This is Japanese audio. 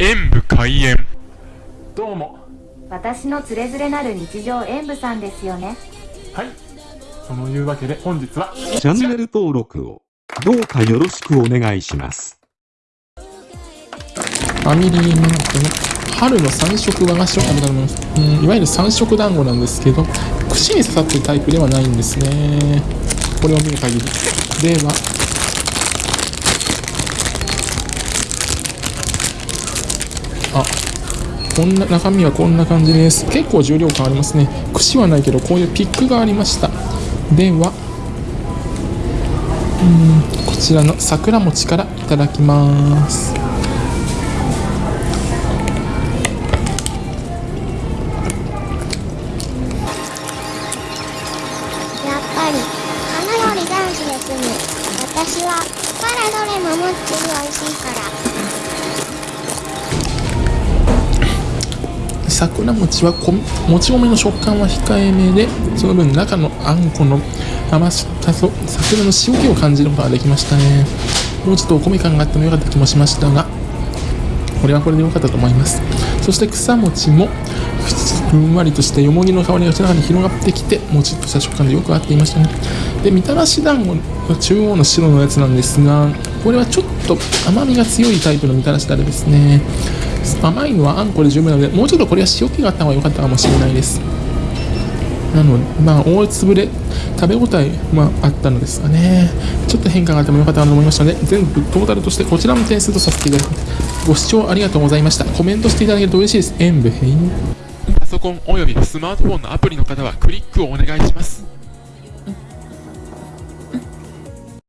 演武開演どうも私のつれづれなる日常演舞さんですよねはいそのいうわけで本日はチャンネル登録をどうかよろしくお願いします。ファミリーマートの春の三色和菓子を食べたと思います。うん、いわゆる三色団子なんですけど、串に刺さってるタイプではないんですね。これを見る限り。では、あ、こんな、中身はこんな感じです。結構重量感ありますね。串はないけど、こういうピックがありました。では、うん、こちらの桜餅からいただきます。やっぱり花より男子ですね私はパラどれもむっちり美味しいから桜餅はもち米の食感は控えめでその分中のあんこの甘さと桜の塩気を感じることができましたね。もうちょっとお米感があってもよかった気もしましたがこれはこれで良かったと思います。そして草餅もふんわりとしたよもぎの香りが口の中に広がってきてもちっとした食感でよく合っていましたね。でみたらし団子の中央の白のやつなんですがこれはちょっと甘みが強いタイプのみたらしだれですね。甘いのはあんこで十分なのでもうちょっとこれは塩気があった方が良かったかもしれないです。なのでまあ大粒で食べ応えはああったのですがね。ちょっと変化があってもよかったかと思いましたので全部トータルとしてこちらの点数とさせていただきますご視聴ありがとうございました。コメントしていただけると嬉しいです。演武編。パソコンおよびスマートフォンのアプリの方はクリックをお願いします。